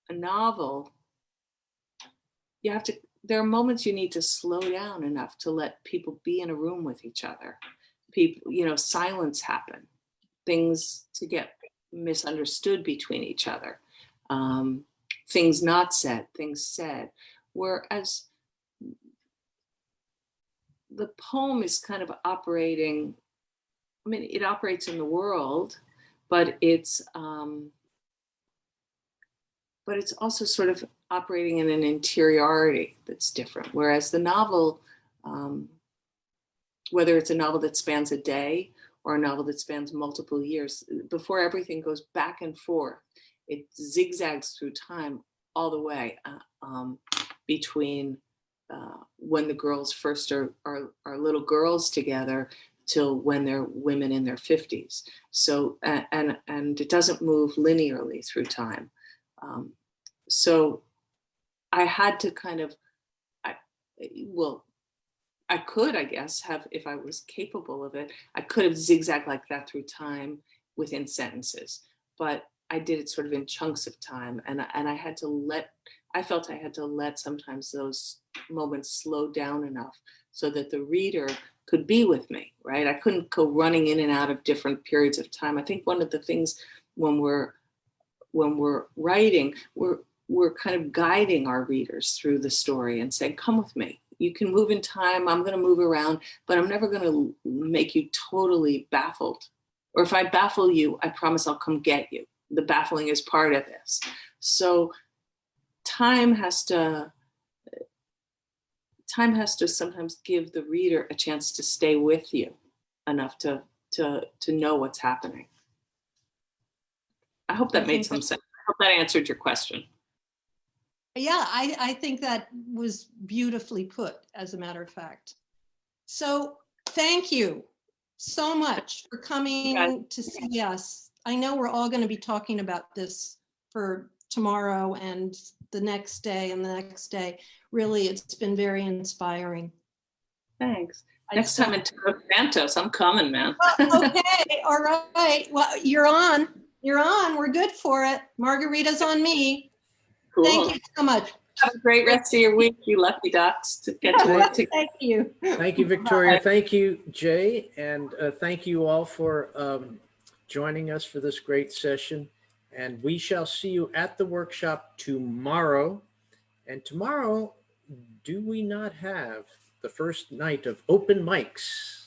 a novel, you have to, there are moments you need to slow down enough to let people be in a room with each other. People, you know, silence happen, things to get misunderstood between each other, um, things not said, things said. Whereas the poem is kind of operating, I mean, it operates in the world, but it's um, but it's also sort of operating in an interiority that's different. Whereas the novel, um, whether it's a novel that spans a day or a novel that spans multiple years, before everything goes back and forth, it zigzags through time all the way. Uh, um, between uh, when the girls first are, are, are little girls together till when they're women in their 50s. So, and, and it doesn't move linearly through time. Um, so I had to kind of, I, well, I could, I guess, have, if I was capable of it, I could have zigzagged like that through time within sentences, but I did it sort of in chunks of time. And, and I had to let, I felt I had to let sometimes those moments slow down enough so that the reader could be with me, right? I couldn't go running in and out of different periods of time. I think one of the things when we're when we're writing, we're we're kind of guiding our readers through the story and saying, "Come with me. You can move in time. I'm going to move around, but I'm never going to make you totally baffled. Or if I baffle you, I promise I'll come get you. The baffling is part of this. So time has to time has to sometimes give the reader a chance to stay with you enough to to to know what's happening. I hope that made some sense. I hope that answered your question. Yeah, I, I think that was beautifully put, as a matter of fact. So thank you so much for coming to see us. I know we're all going to be talking about this for tomorrow and the next day and the next day. Really, it's been very inspiring. Thanks. Next time in Santos, I'm coming, man. Well, okay, all right. Well, you're on. You're on. We're good for it. Margarita's on me. Cool. Thank you so much. Have a great rest of your week, you lucky ducks, to get to work. Thank you. Thank you, Victoria. Thank you, Jay. And uh, thank you all for um, joining us for this great session. And we shall see you at the workshop tomorrow. And tomorrow, do we not have the first night of open mics?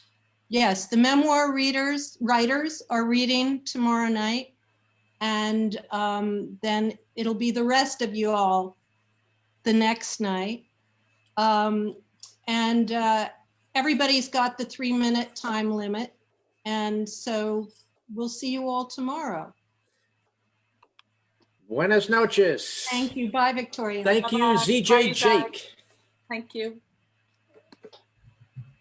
Yes, the memoir readers, writers are reading tomorrow night. And um, then it'll be the rest of you all the next night. Um, and uh, everybody's got the three minute time limit. And so we'll see you all tomorrow. Buenas noches. Thank you. Bye, Victoria. Thank. Bye, ZJ you. Jake. Thank you.